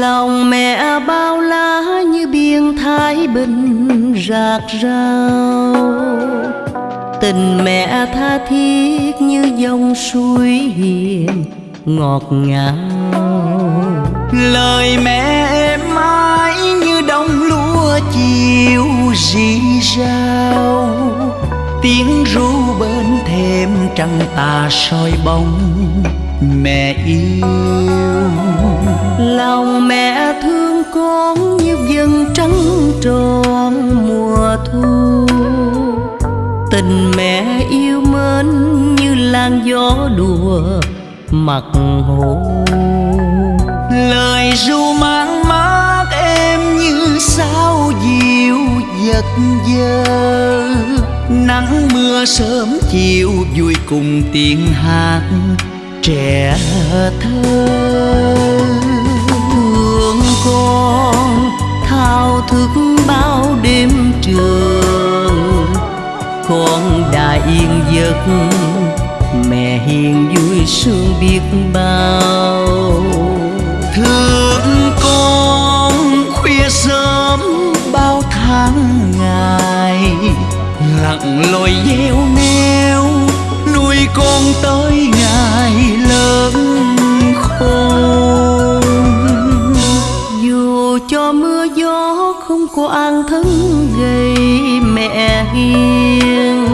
lòng mẹ bao la như biển thái bình rạc rào. Tình mẹ tha thiết như dòng suối hiền ngọt ngào. Lời mẹ êm mãi như đông lúa chiều rì rào. Tiếng ru bên thềm trăng tà soi bóng mẹ yêu. Lòng mẹ thương con như vầng trăng tròn mùa thu. Tình mẹ yêu mến như làn gió đùa mặt hồ. Lời ru mang mát em như sao diệu giật giờ nắng mưa sớm chiều vui cùng tiếng hát trẻ thơ thương con thao thức bao đêm trường. Con đã yên giấc, mẹ hiền vui sương biết bao. Thương con khuya sớm bao tháng ngày, lặng lội gieo neo, nuôi con tới ngày. An thân gây mẹ hiền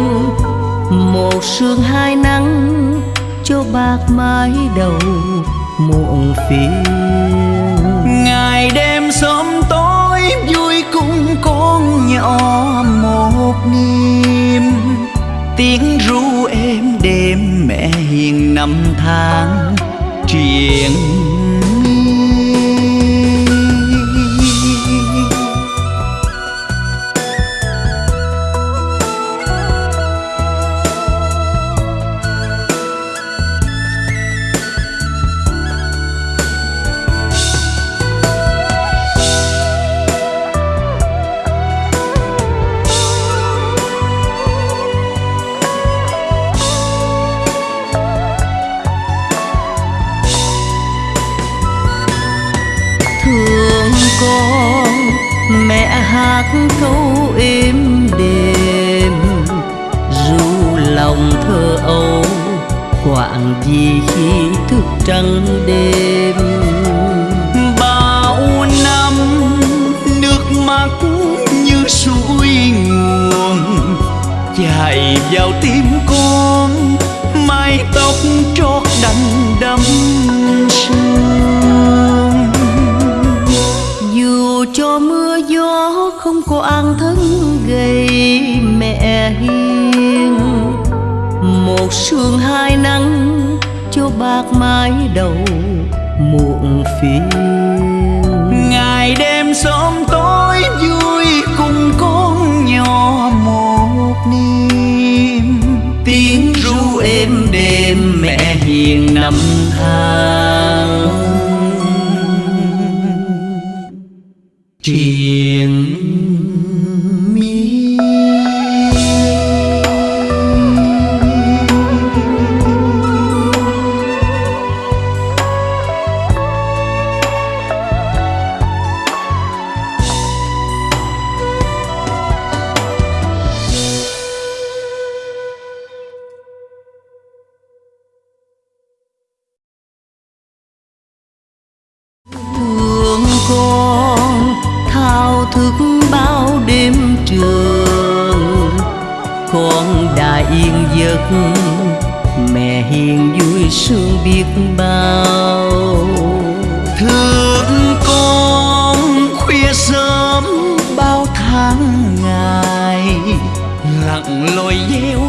một sương hai nắng cho bạc mái đầu muộn phiền. Ngày đêm sớm tối vui cùng con nhỏ một niềm. Tiếng ru êm đêm mẹ hiền năm tháng con, mẹ hát câu êm đềm. Ru lòng thơ âu, quạng gì khi thức trắng đêm. Bao năm nước mắt như suối nguồn, chảy vào tim con, mái tóc trót đành đắm một sương hai nắng cho bạc mái đầu muộn phiền. Ngày đêm sớm tối vui cùng con nhỏ một niềm. Tiếng ru êm đêm mẹ hiền năm tháng triền thức bao đêm trường. Con đã yên giấc, mẹ hiền vui sương biết bao. Thương con khuya sớm bao tháng ngày, lặng lội gieo